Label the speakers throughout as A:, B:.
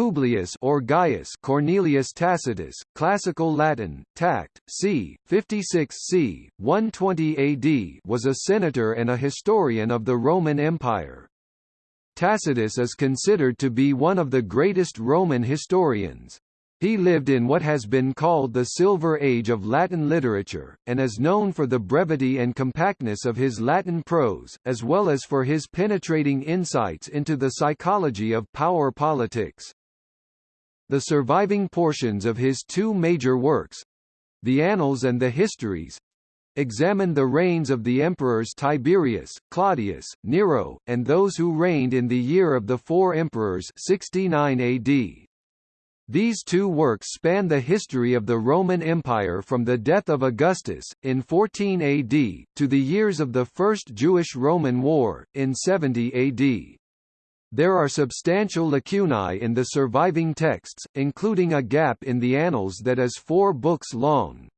A: Publius or Gaius Cornelius Tacitus, Classical Latin, Tact, c. 56 c. 120 AD was a senator and a historian of the Roman Empire. Tacitus is considered to be one of the greatest Roman historians. He lived in what has been called the Silver Age of Latin literature, and is known for the brevity and compactness of his Latin prose, as well as for his penetrating insights into the psychology of power politics. The surviving portions of his two major works—the Annals and the Histories, examine the reigns of the emperors Tiberius, Claudius, Nero, and those who reigned in the year of the four emperors 69 AD. These two works span the history of the Roman Empire from the death of Augustus, in 14 AD, to the years of the First Jewish-Roman War, in 70 AD. There are substantial lacunae in the surviving texts, including a gap in the Annals that is four books long.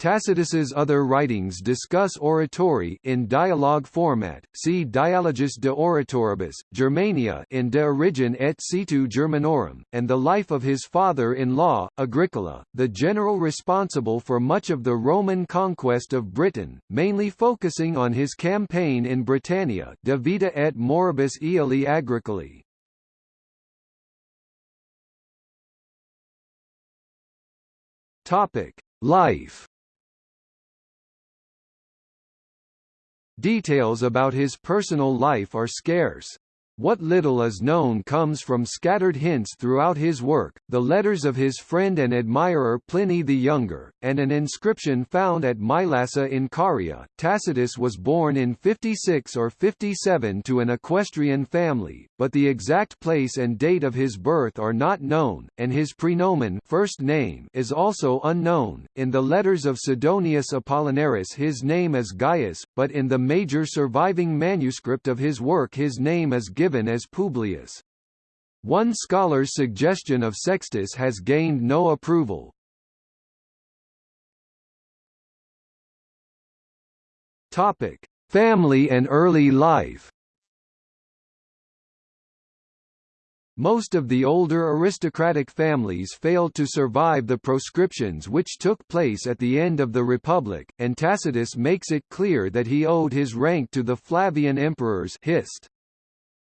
A: Tacitus's other writings discuss oratory in dialogue format. See Dialogus de Oratoribus, Germania in De Origine et Situ Germanorum, and the life of his father-in-law, Agricola, the general responsible for much of the Roman conquest of Britain, mainly focusing on his campaign in Britannia, De Vita et Moribus Aeoli Agricolae. Topic: Life Details about his personal life are scarce. What little is known comes from scattered hints throughout his work, the letters of his friend and admirer Pliny the Younger, and an inscription found at Mylasa in Caria. Tacitus was born in 56 or 57 to an equestrian family, but the exact place and date of his birth are not known, and his praenomen first name is also unknown. In the letters of Sidonius Apollinaris his name is Gaius, but in the major surviving manuscript of his work his name is given given as Publius. One scholar's suggestion of Sextus has gained no approval. Topic: Family and early life. Most of the older aristocratic families failed to survive the proscriptions which took place at the end of the Republic, and Tacitus makes it clear that he owed his rank to the Flavian emperors Hist.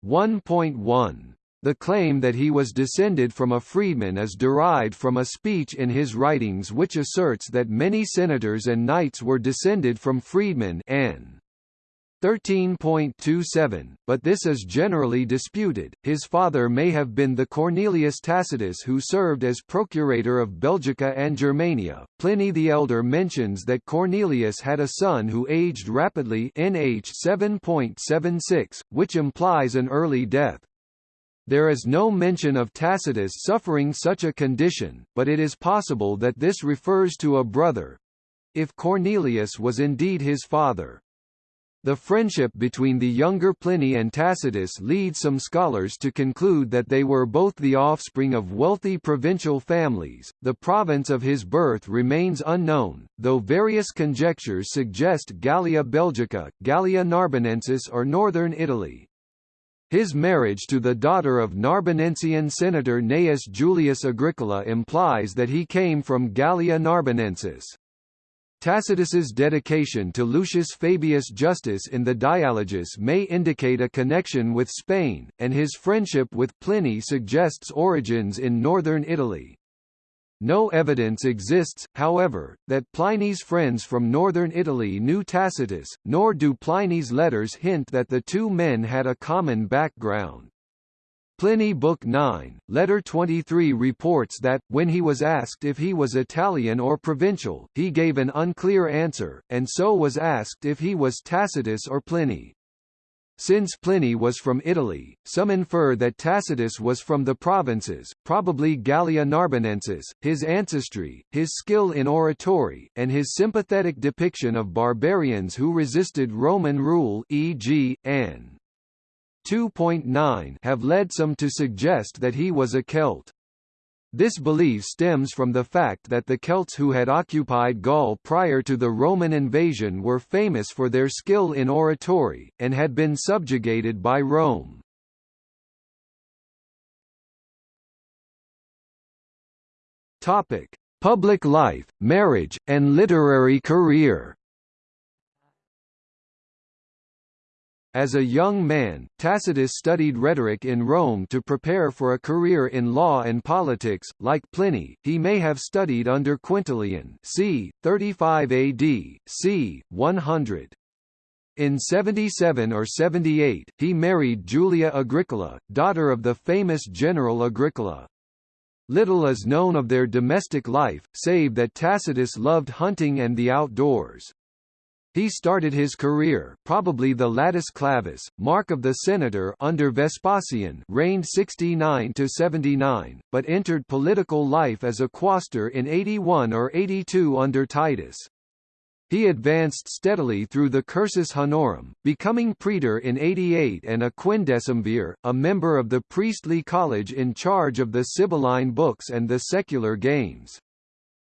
A: 1.1. The claim that he was descended from a freedman is derived from a speech in his writings which asserts that many senators and knights were descended from freedmen N. 13.27, but this is generally disputed. His father may have been the Cornelius Tacitus who served as procurator of Belgica and Germania. Pliny the Elder mentions that Cornelius had a son who aged rapidly NH 7.76, which implies an early death. There is no mention of Tacitus suffering such a condition, but it is possible that this refers to a brother, if Cornelius was indeed his father. The friendship between the younger Pliny and Tacitus leads some scholars to conclude that they were both the offspring of wealthy provincial families. The province of his birth remains unknown, though various conjectures suggest Gallia Belgica, Gallia Narbonensis or northern Italy. His marriage to the daughter of Narbonensian senator Gnaeus Julius Agricola implies that he came from Gallia Narbonensis. Tacitus's dedication to Lucius Fabius Justus in the Dialogus may indicate a connection with Spain, and his friendship with Pliny suggests origins in northern Italy. No evidence exists, however, that Pliny's friends from northern Italy knew Tacitus, nor do Pliny's letters hint that the two men had a common background. Pliny Book 9, Letter 23 reports that, when he was asked if he was Italian or provincial, he gave an unclear answer, and so was asked if he was Tacitus or Pliny. Since Pliny was from Italy, some infer that Tacitus was from the provinces, probably Gallia Narbonensis. His ancestry, his skill in oratory, and his sympathetic depiction of barbarians who resisted Roman rule e.g., Anne 2.9 have led some to suggest that he was a Celt. This belief stems from the fact that the Celts who had occupied Gaul prior to the Roman invasion were famous for their skill in oratory, and had been subjugated by Rome. Topic: Public life, marriage, and literary career. As a young man, Tacitus studied rhetoric in Rome to prepare for a career in law and politics. Like Pliny, he may have studied under Quintilian, c. 35 AD, c. 100. In 77 or 78, he married Julia Agricola, daughter of the famous general Agricola. Little is known of their domestic life, save that Tacitus loved hunting and the outdoors. He started his career probably the latus clavus, mark of the senator under Vespasian reigned 69 to 79, but entered political life as a quaestor in 81 or 82 under Titus. He advanced steadily through the cursus honorum, becoming praetor in 88 and a quindecimvir, a member of the priestly college in charge of the Sibylline books and the secular games.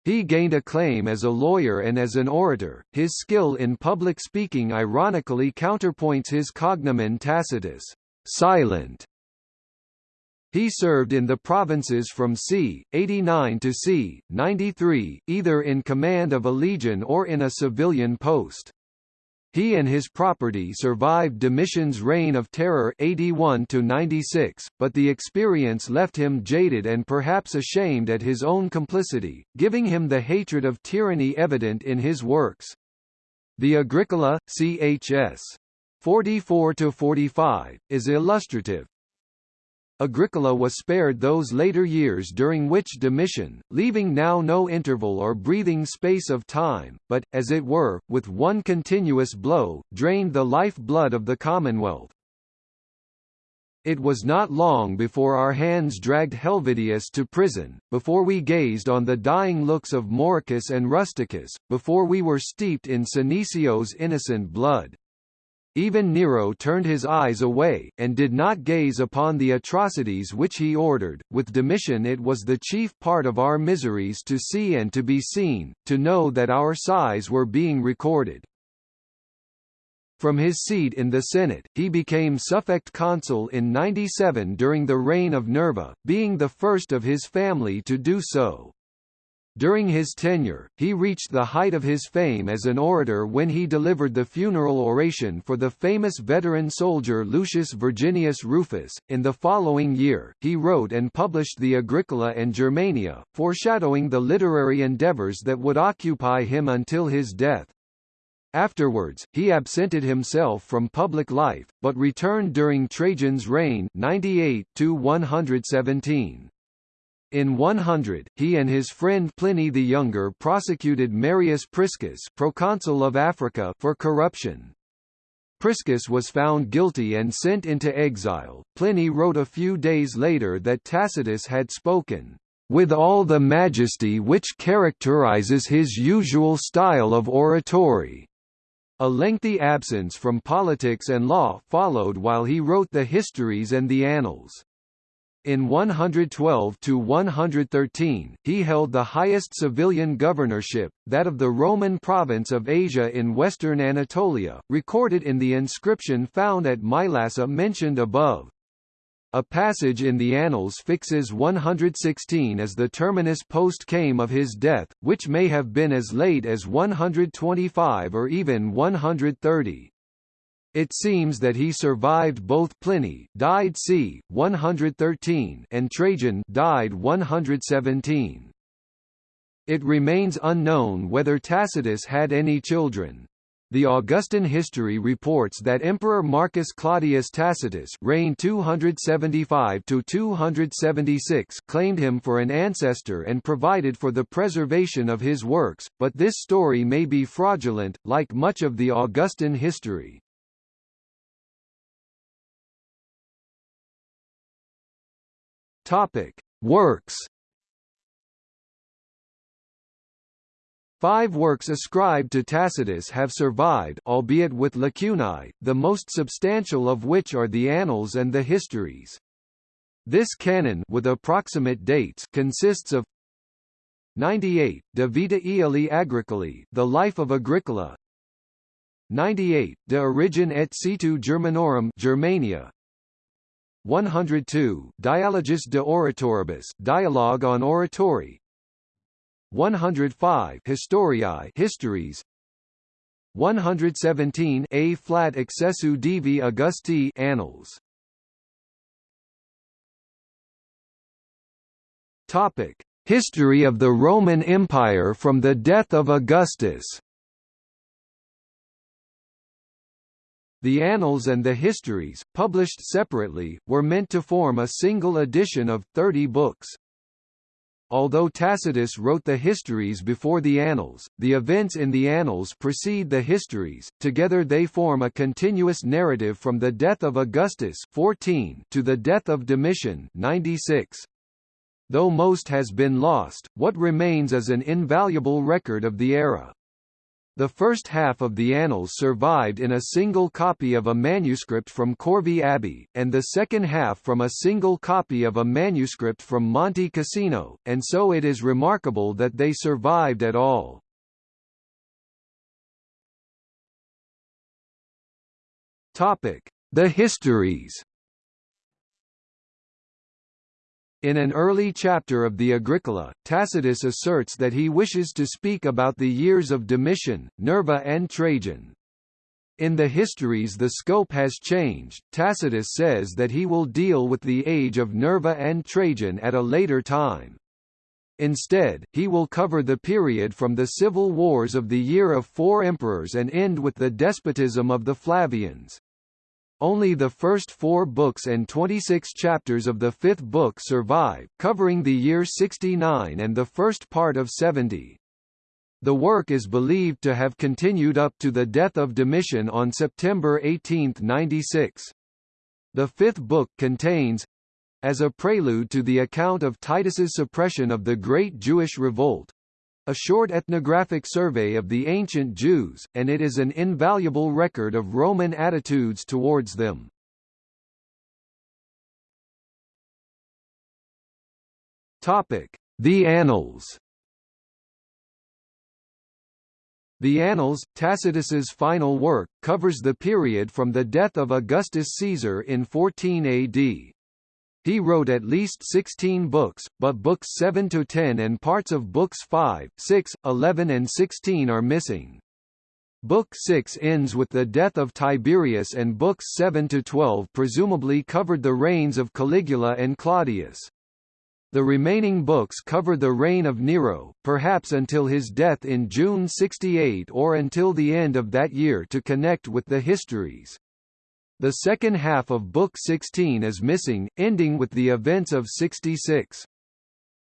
A: He gained acclaim as a lawyer and as an orator. His skill in public speaking ironically counterpoints his cognomen Tacitus, silent. He served in the provinces from c. 89 to c. 93, either in command of a legion or in a civilian post. He and his property survived Domitian's reign of terror 81 to 96, but the experience left him jaded and perhaps ashamed at his own complicity, giving him the hatred of tyranny evident in his works. The Agricola, chs. 44 to 45, is illustrative, Agricola was spared those later years during which Domitian, leaving now no interval or breathing space of time, but, as it were, with one continuous blow, drained the life-blood of the Commonwealth. It was not long before our hands dragged Helvidius to prison, before we gazed on the dying looks of Mauricus and Rusticus, before we were steeped in Senecio's innocent blood. Even Nero turned his eyes away, and did not gaze upon the atrocities which he ordered. With Domitian it was the chief part of our miseries to see and to be seen, to know that our sighs were being recorded. From his seat in the Senate, he became suffect consul in 97 during the reign of Nerva, being the first of his family to do so. During his tenure, he reached the height of his fame as an orator when he delivered the funeral oration for the famous veteran soldier Lucius Verginius Rufus. In the following year, he wrote and published the Agricola and Germania, foreshadowing the literary endeavors that would occupy him until his death. Afterwards, he absented himself from public life, but returned during Trajan's reign 98 117. In 100, he and his friend Pliny the Younger prosecuted Marius Priscus proconsul of Africa for corruption. Priscus was found guilty and sent into exile. Pliny wrote a few days later that Tacitus had spoken, "...with all the majesty which characterizes his usual style of oratory." A lengthy absence from politics and law followed while he wrote the histories and the annals. In 112 to 113, he held the highest civilian governorship, that of the Roman province of Asia in western Anatolia, recorded in the inscription found at Mylasa mentioned above. A passage in the Annals fixes 116 as the terminus post quem of his death, which may have been as late as 125 or even 130. It seems that he survived both Pliny died c. 113 and Trajan died 117. It remains unknown whether Tacitus had any children. The Augustan history reports that Emperor Marcus Claudius Tacitus reigned 275 to 276 claimed him for an ancestor and provided for the preservation of his works, but this story may be fraudulent, like much of the Augustan history. Topic: Works. Five works ascribed to Tacitus have survived albeit with lacunae, the most substantial of which are the Annals and the Histories. This canon with approximate dates consists of 98, De Vita Aeoli Agricoli, The Life of Agricola 98, De Origine et Situ Germanorum Germania 102 Dialogus de Oratoribus. Dialogue on Oratory 105 Historiae. Histories. 117 A flat accessu divi Augusti. Annals. Topic. History of the Roman Empire from the death of Augustus The Annals and the Histories, published separately, were meant to form a single edition of 30 books. Although Tacitus wrote the Histories before the Annals, the events in the Annals precede the Histories, together they form a continuous narrative from the death of Augustus 14 to the death of Domitian 96. Though most has been lost, what remains is an invaluable record of the era. The first half of the Annals survived in a single copy of a manuscript from Corvey Abbey, and the second half from a single copy of a manuscript from Monte Cassino, and so it is remarkable that they survived at all. The histories In an early chapter of the Agricola, Tacitus asserts that he wishes to speak about the years of Domitian, Nerva and Trajan. In the histories the scope has changed, Tacitus says that he will deal with the age of Nerva and Trajan at a later time. Instead, he will cover the period from the civil wars of the year of four emperors and end with the despotism of the Flavians. Only the first four books and 26 chapters of the fifth book survive, covering the year 69 and the first part of 70. The work is believed to have continued up to the death of Domitian on September 18, 96. The fifth book contains as a prelude to the account of Titus's suppression of the Great Jewish Revolt, a short ethnographic survey of the ancient Jews, and it is an invaluable record of Roman attitudes towards them. The Annals The Annals, Tacitus's final work, covers the period from the death of Augustus Caesar in 14 AD. He wrote at least 16 books, but books 7 to 10 and parts of books 5, 6, 11 and 16 are missing. Book 6 ends with the death of Tiberius and books 7 to 12 presumably covered the reigns of Caligula and Claudius. The remaining books cover the reign of Nero, perhaps until his death in June 68 or until the end of that year to connect with the histories. The second half of Book 16 is missing, ending with the events of 66.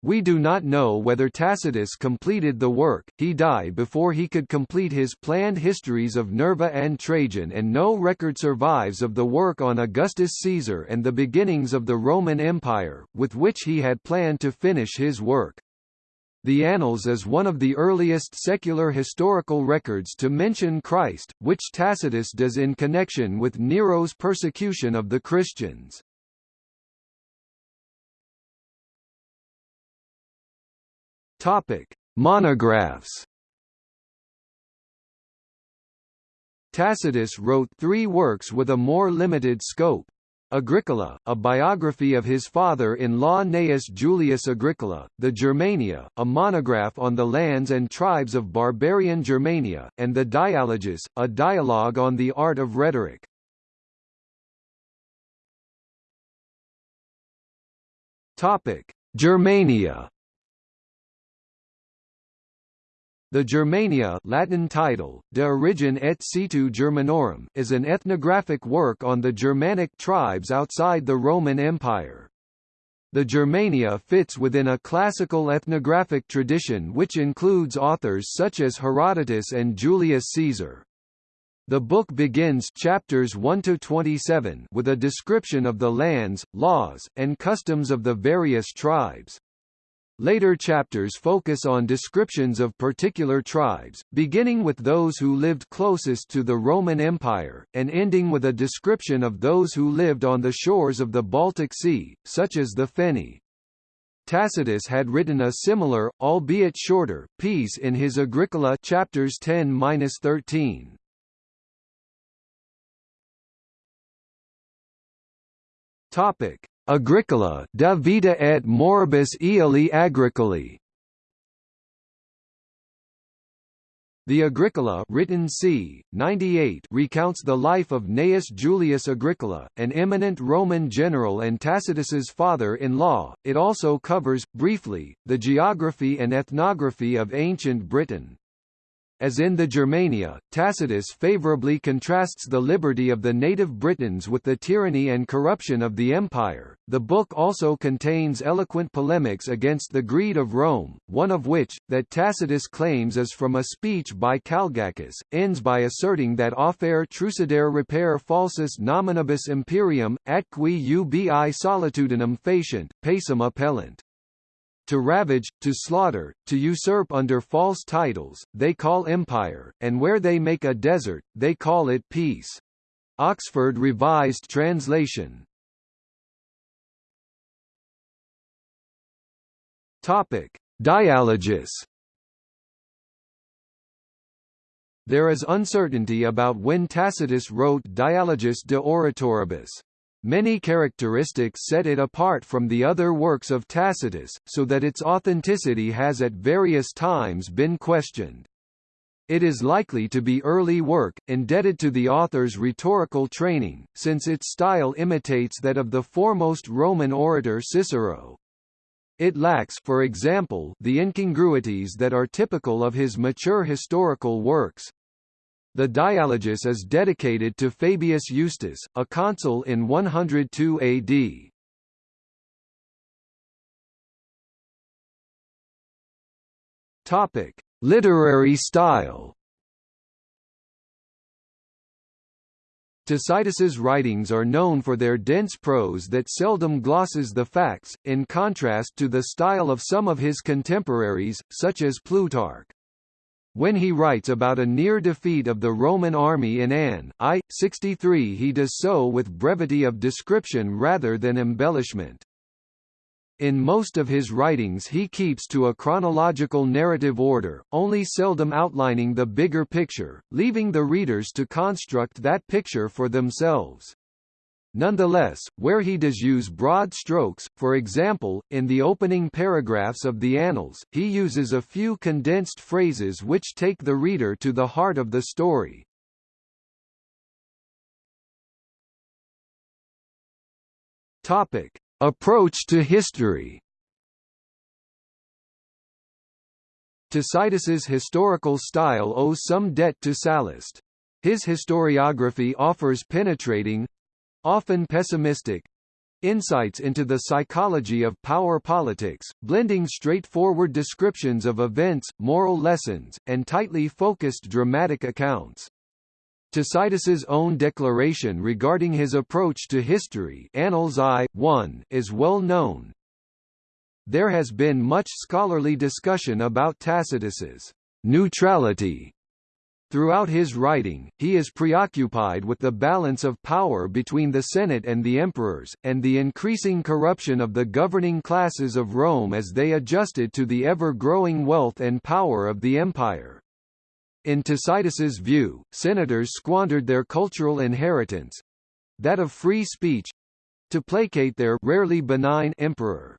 A: We do not know whether Tacitus completed the work, he died before he could complete his planned histories of Nerva and Trajan and no record survives of the work on Augustus Caesar and the beginnings of the Roman Empire, with which he had planned to finish his work. The Annals is one of the earliest secular historical records to mention Christ, which Tacitus does in connection with Nero's persecution of the Christians. Topic: Monographs. Tacitus wrote three works with a more limited scope. Agricola, a biography of his father-in-law Gnaeus Julius Agricola, the Germania, a monograph on the lands and tribes of barbarian Germania, and the Dialogus, a dialogue on the art of rhetoric. Topic: Germania The Germania Latin title, De Origine et Situ Germanorum, is an ethnographic work on the Germanic tribes outside the Roman Empire. The Germania fits within a classical ethnographic tradition which includes authors such as Herodotus and Julius Caesar. The book begins chapters 1 to 27 with a description of the lands, laws, and customs of the various tribes. Later chapters focus on descriptions of particular tribes, beginning with those who lived closest to the Roman Empire, and ending with a description of those who lived on the shores of the Baltic Sea, such as the Fenni. Tacitus had written a similar, albeit shorter, piece in his Agricola chapters 10-13. Topic: Agricola, De Vita et Moribus Aeoli Agricoli The Agricola written c. 98 recounts the life of Gnaeus Julius Agricola, an eminent Roman general and Tacitus's father-in-law. It also covers, briefly, the geography and ethnography of ancient Britain. As in the Germania, Tacitus favourably contrasts the liberty of the native Britons with the tyranny and corruption of the empire. The book also contains eloquent polemics against the greed of Rome, one of which, that Tacitus claims is from a speech by Calgacus, ends by asserting that offer trucidere repair falsus nominibus imperium, atqui ubi solitudinem facient, pacem appellant to ravage, to slaughter, to usurp under false titles, they call empire, and where they make a desert, they call it peace. Oxford Revised Translation Topic: Dialogus There is uncertainty about when Tacitus wrote Dialogus de Oratoribus. Many characteristics set it apart from the other works of Tacitus, so that its authenticity has at various times been questioned. It is likely to be early work, indebted to the author's rhetorical training, since its style imitates that of the foremost Roman orator Cicero. It lacks for example, the incongruities that are typical of his mature historical works. The Dialogus is dedicated to Fabius Iustus, a consul in 102 AD. Topic: Literary style. Tacitus's writings are known for their dense prose that seldom glosses the facts, in contrast to the style of some of his contemporaries, such as Plutarch. When he writes about a near defeat of the Roman army in Ann I, 63 he does so with brevity of description rather than embellishment. In most of his writings he keeps to a chronological narrative order, only seldom outlining the bigger picture, leaving the readers to construct that picture for themselves. Nonetheless, where he does use broad strokes, for example, in the opening paragraphs of the Annals, he uses a few condensed phrases which take the reader to the heart of the story. Topic: Approach to history. Tacitus's historical style owes some debt to Sallust. His historiography offers penetrating, often pessimistic, insights into the psychology of power politics, blending straightforward descriptions of events, moral lessons, and tightly focused dramatic accounts. Tacitus's own declaration regarding his approach to history Annals I, 1, is well known. There has been much scholarly discussion about Tacitus's neutrality Throughout his writing, he is preoccupied with the balance of power between the Senate and the emperors, and the increasing corruption of the governing classes of Rome as they adjusted to the ever-growing wealth and power of the empire. In Tacitus's view, senators squandered their cultural inheritance—that of free speech—to placate their rarely benign emperor.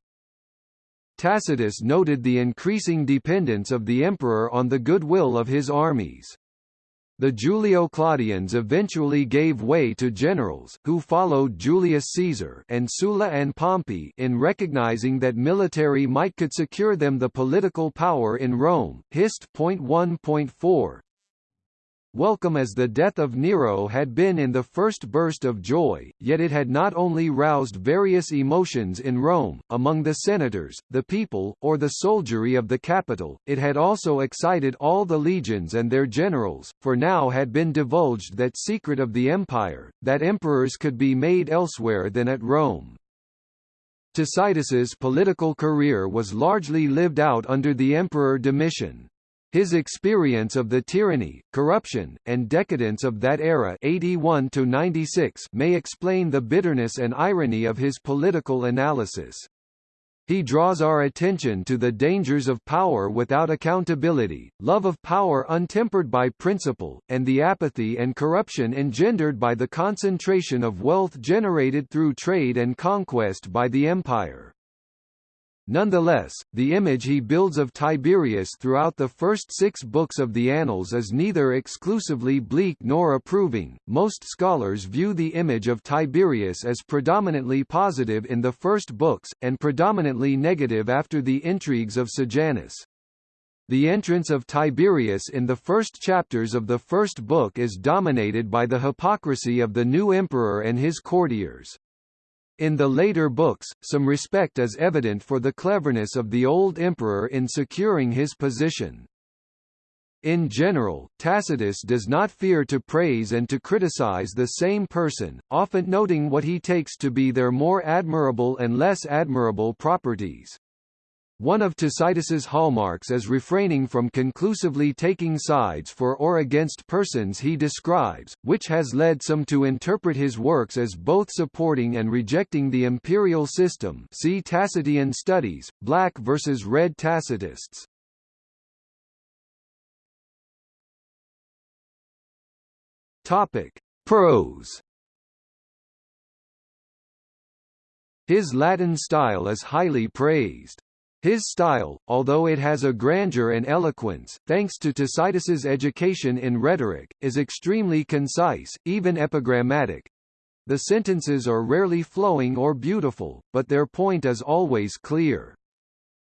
A: Tacitus noted the increasing dependence of the emperor on the goodwill of his armies. The Julio-Claudians eventually gave way to generals, who followed Julius Caesar and Sulla and Pompey in recognizing that military might could secure them the political power in Rome. Hist. 1.4 Welcome as the death of Nero had been in the first burst of joy, yet it had not only roused various emotions in Rome, among the senators, the people, or the soldiery of the capital, it had also excited all the legions and their generals, for now had been divulged that secret of the empire, that emperors could be made elsewhere than at Rome. Tacitus's political career was largely lived out under the Emperor Domitian. His experience of the tyranny, corruption, and decadence of that era 81 to 96 may explain the bitterness and irony of his political analysis. He draws our attention to the dangers of power without accountability, love of power untempered by principle, and the apathy and corruption engendered by the concentration of wealth generated through trade and conquest by the empire. Nonetheless, the image he builds of Tiberius throughout the first six books of the Annals is neither exclusively bleak nor approving. Most scholars view the image of Tiberius as predominantly positive in the first books, and predominantly negative after the intrigues of Sejanus. The entrance of Tiberius in the first chapters of the first book is dominated by the hypocrisy of the new emperor and his courtiers. In the later books, some respect is evident for the cleverness of the old emperor in securing his position. In general, Tacitus does not fear to praise and to criticize the same person, often noting what he takes to be their more admirable and less admirable properties. One of Tacitus's hallmarks is refraining from conclusively taking sides for or against persons he describes, which has led some to interpret his works as both supporting and rejecting the imperial system see Tacitian studies, Black versus Red Tacitists. Topic. Prose His Latin style is highly praised. His style, although it has a grandeur and eloquence, thanks to Tacitus's education in rhetoric, is extremely concise, even epigrammatic. The sentences are rarely flowing or beautiful, but their point is always clear.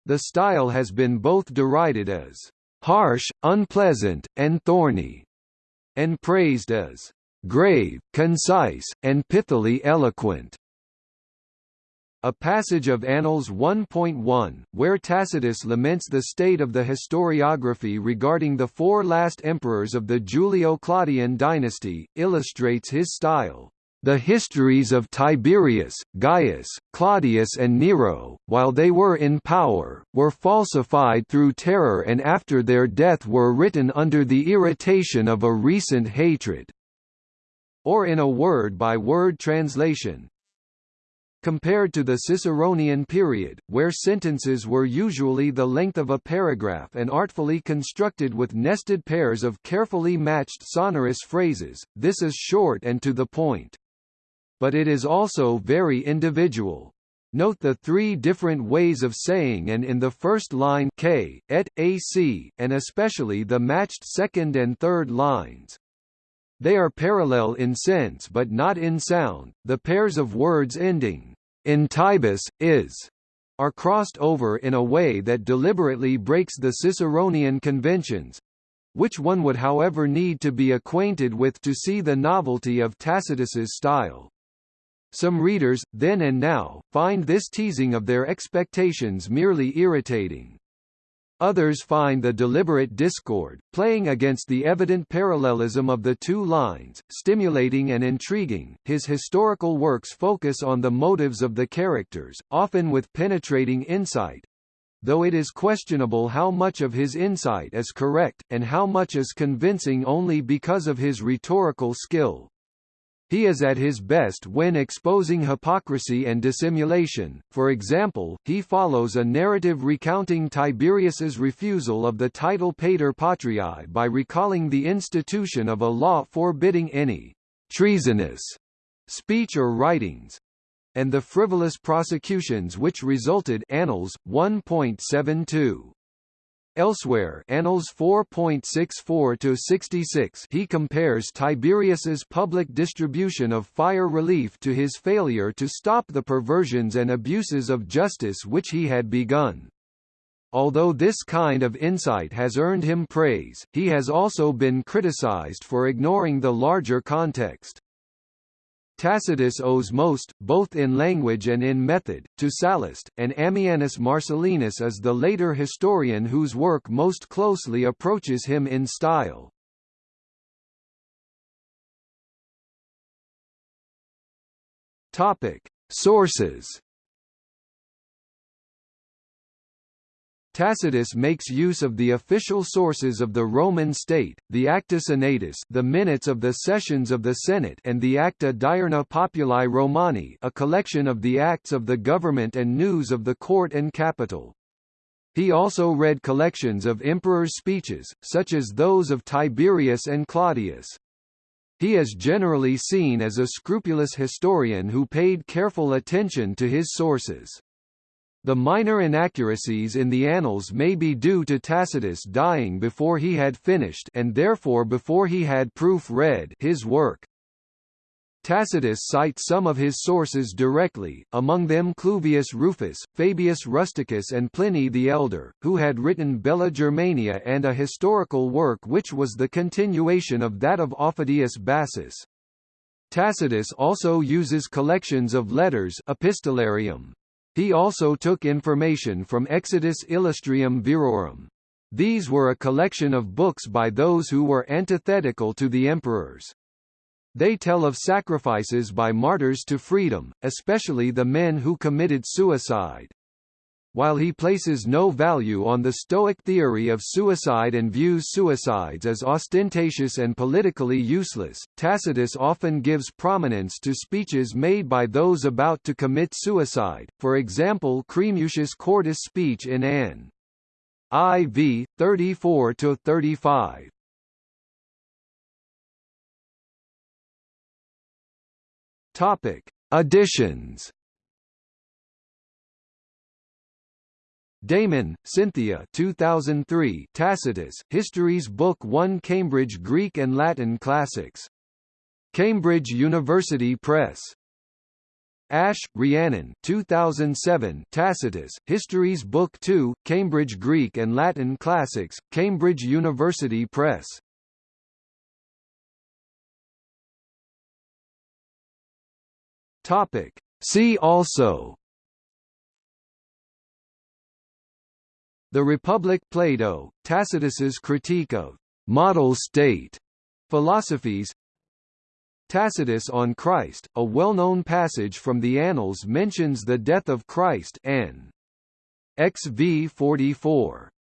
A: The style has been both derided as harsh, unpleasant, and thorny, and praised as grave, concise, and pithily eloquent. A passage of Annals 1.1, where Tacitus laments the state of the historiography regarding the four last emperors of the Julio-Claudian dynasty, illustrates his style. The histories of Tiberius, Gaius, Claudius and Nero, while they were in power, were falsified through terror and after their death were written under the irritation of a recent hatred. Or in a word-by-word -word translation, Compared to the Ciceronian period, where sentences were usually the length of a paragraph and artfully constructed with nested pairs of carefully matched sonorous phrases, this is short and to the point. But it is also very individual. Note the three different ways of saying and in the first line k, et, ac, and especially the matched second and third lines. They are parallel in sense but not in sound. The pairs of words ending in Tibus, is are crossed over in a way that deliberately breaks the Ciceronian conventions which one would however need to be acquainted with to see the novelty of Tacitus's style. Some readers, then and now, find this teasing of their expectations merely irritating. Others find the deliberate discord, playing against the evident parallelism of the two lines, stimulating and intriguing. His historical works focus on the motives of the characters, often with penetrating insight, though it is questionable how much of his insight is correct, and how much is convincing only because of his rhetorical skill. He is at his best when exposing hypocrisy and dissimulation, for example, he follows a narrative recounting Tiberius's refusal of the title Pater Patriae by recalling the institution of a law forbidding any treasonous speech or writings, and the frivolous prosecutions which resulted Annals 1.72. Elsewhere Annals 4.64-66 he compares Tiberius's public distribution of fire relief to his failure to stop the perversions and abuses of justice which he had begun. Although this kind of insight has earned him praise, he has also been criticized for ignoring the larger context. Tacitus owes most, both in language and in method, to Sallust, and Ammianus Marcellinus is the later historian whose work most closely approaches him in style. Topic: Sources Tacitus makes use of the official sources of the Roman state, the Acta Senatus the minutes of the sessions of the Senate and the Acta Diurna Populi Romani a collection of the acts of the government and news of the court and capital. He also read collections of emperors' speeches, such as those of Tiberius and Claudius. He is generally seen as a scrupulous historian who paid careful attention to his sources. The minor inaccuracies in the Annals may be due to Tacitus dying before he had finished and therefore before he had proof read his work. Tacitus cites some of his sources directly, among them Cluvius Rufus, Fabius Rusticus and Pliny the Elder, who had written Bella Germania and a historical work which was the continuation of that of Aufidius Bassus. Tacitus also uses collections of letters epistolarium. He also took information from Exitus Illustrium Virorum. These were a collection of books by those who were antithetical to the emperors. They tell of sacrifices by martyrs to freedom, especially the men who committed suicide. While he places no value on the Stoic theory of suicide and views suicides as ostentatious and politically useless, Tacitus often gives prominence to speeches made by those about to commit suicide, for example Cremutius Cordus' speech in Ann. IV, 34–35. Topic: Additions. Damon, Cynthia 2003 Tacitus, Histories Book 1 Cambridge Greek and Latin Classics. Cambridge University Press. Ash, Rhiannon 2007 Tacitus, Histories Book 2, Cambridge Greek and Latin Classics, Cambridge University Press. Topic. See also The Republic Plato, Tacitus's critique of model state philosophies Tacitus on Christ, a well-known passage from the Annals mentions the death of Christ N. XV 44.